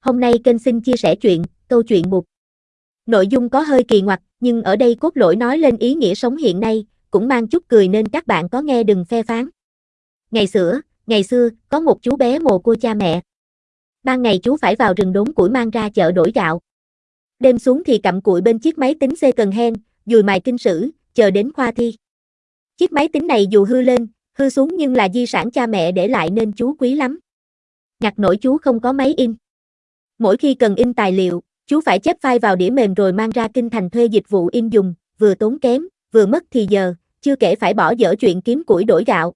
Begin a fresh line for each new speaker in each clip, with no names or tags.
Hôm nay kênh xin chia sẻ chuyện, câu chuyện một. Nội dung có hơi kỳ ngoặc, nhưng ở đây cốt lỗi nói lên ý nghĩa sống hiện nay, cũng mang chút cười nên các bạn có nghe đừng phê phán. Ngày xưa, ngày xưa, có một chú bé mồ côi cha mẹ. Ban ngày chú phải vào rừng đốn củi mang ra chợ đổi gạo. Đêm xuống thì cặm cụi bên chiếc máy tính xe cần hen, dùi mài kinh sử, chờ đến khoa thi. Chiếc máy tính này dù hư lên, hư xuống nhưng là di sản cha mẹ để lại nên chú quý lắm. Ngặt nổi chú không có máy in. Mỗi khi cần in tài liệu, chú phải chép file vào đĩa mềm rồi mang ra kinh thành thuê dịch vụ in dùng, vừa tốn kém, vừa mất thì giờ, chưa kể phải bỏ dở chuyện kiếm củi đổi gạo.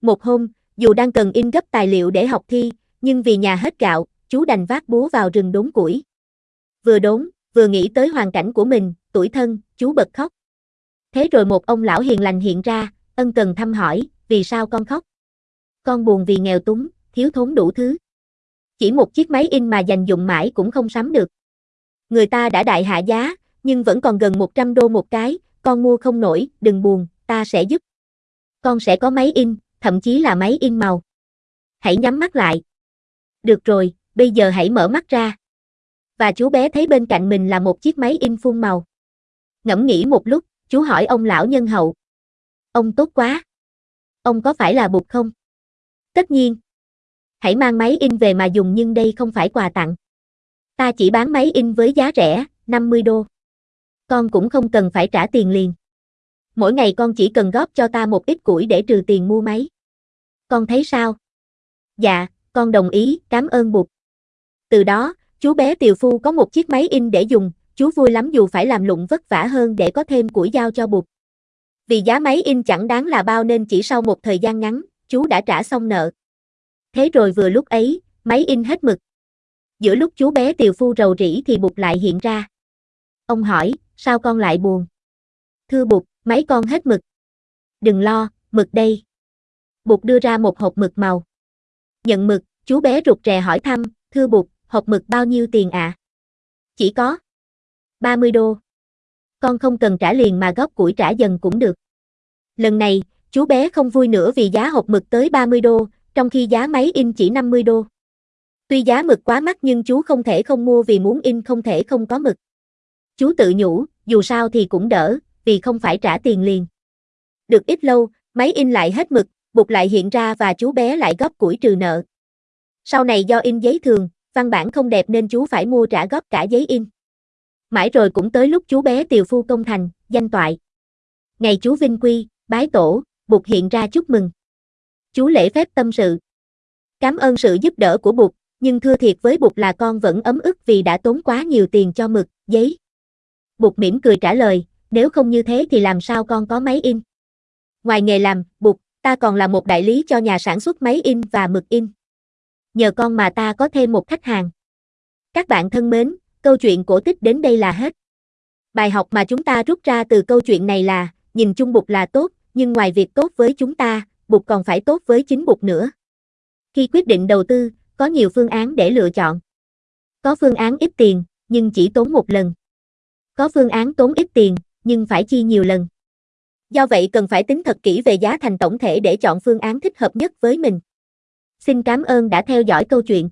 Một hôm, dù đang cần in gấp tài liệu để học thi, nhưng vì nhà hết gạo, chú đành vác búa vào rừng đốn củi. Vừa đốn, vừa nghĩ tới hoàn cảnh của mình, tuổi thân, chú bật khóc. Thế rồi một ông lão hiền lành hiện ra, ân cần thăm hỏi, vì sao con khóc? Con buồn vì nghèo túng, thiếu thốn đủ thứ. Chỉ một chiếc máy in mà dành dụng mãi cũng không sắm được. Người ta đã đại hạ giá, nhưng vẫn còn gần 100 đô một cái, con mua không nổi, đừng buồn, ta sẽ giúp. Con sẽ có máy in, thậm chí là máy in màu. Hãy nhắm mắt lại. Được rồi, bây giờ hãy mở mắt ra. Và chú bé thấy bên cạnh mình là một chiếc máy in phun màu. Ngẫm nghĩ một lúc, chú hỏi ông lão nhân hậu. Ông tốt quá. Ông có phải là bụt không? Tất nhiên. Hãy mang máy in về mà dùng nhưng đây không phải quà tặng. Ta chỉ bán máy in với giá rẻ, 50 đô. Con cũng không cần phải trả tiền liền. Mỗi ngày con chỉ cần góp cho ta một ít củi để trừ tiền mua máy. Con thấy sao? Dạ, con đồng ý, cảm ơn bụt. Từ đó, chú bé Tiều Phu có một chiếc máy in để dùng, chú vui lắm dù phải làm lụng vất vả hơn để có thêm củi giao cho bụt. Vì giá máy in chẳng đáng là bao nên chỉ sau một thời gian ngắn, chú đã trả xong nợ. Thế rồi vừa lúc ấy, máy in hết mực. Giữa lúc chú bé tiều phu rầu rĩ thì bụt lại hiện ra. Ông hỏi, sao con lại buồn? Thưa bụt, máy con hết mực. Đừng lo, mực đây. Bụt đưa ra một hộp mực màu. Nhận mực, chú bé rụt rè hỏi thăm, thưa bụt, hộp mực bao nhiêu tiền ạ? À? Chỉ có 30 đô. Con không cần trả liền mà góp củi trả dần cũng được. Lần này, chú bé không vui nữa vì giá hộp mực tới 30 đô, trong khi giá máy in chỉ 50 đô. Tuy giá mực quá mắc nhưng chú không thể không mua vì muốn in không thể không có mực. Chú tự nhủ, dù sao thì cũng đỡ, vì không phải trả tiền liền. Được ít lâu, máy in lại hết mực, bục lại hiện ra và chú bé lại góp củi trừ nợ. Sau này do in giấy thường, văn bản không đẹp nên chú phải mua trả góp cả giấy in. Mãi rồi cũng tới lúc chú bé tiều phu công thành, danh toại. Ngày chú vinh quy, bái tổ, bục hiện ra chúc mừng. Chú lễ phép tâm sự. Cảm ơn sự giúp đỡ của Bụt, nhưng thưa thiệt với Bụt là con vẫn ấm ức vì đã tốn quá nhiều tiền cho mực, giấy. Bụt mỉm cười trả lời, nếu không như thế thì làm sao con có máy in? Ngoài nghề làm, Bụt, ta còn là một đại lý cho nhà sản xuất máy in và mực in. Nhờ con mà ta có thêm một khách hàng. Các bạn thân mến, câu chuyện cổ tích đến đây là hết. Bài học mà chúng ta rút ra từ câu chuyện này là, nhìn chung Bụt là tốt, nhưng ngoài việc tốt với chúng ta, bụt còn phải tốt với chính bụt nữa. Khi quyết định đầu tư, có nhiều phương án để lựa chọn. Có phương án ít tiền, nhưng chỉ tốn một lần. Có phương án tốn ít tiền, nhưng phải chi nhiều lần. Do vậy cần phải tính thật kỹ về giá thành tổng thể để chọn phương án thích hợp nhất với mình. Xin cảm ơn đã theo dõi câu chuyện.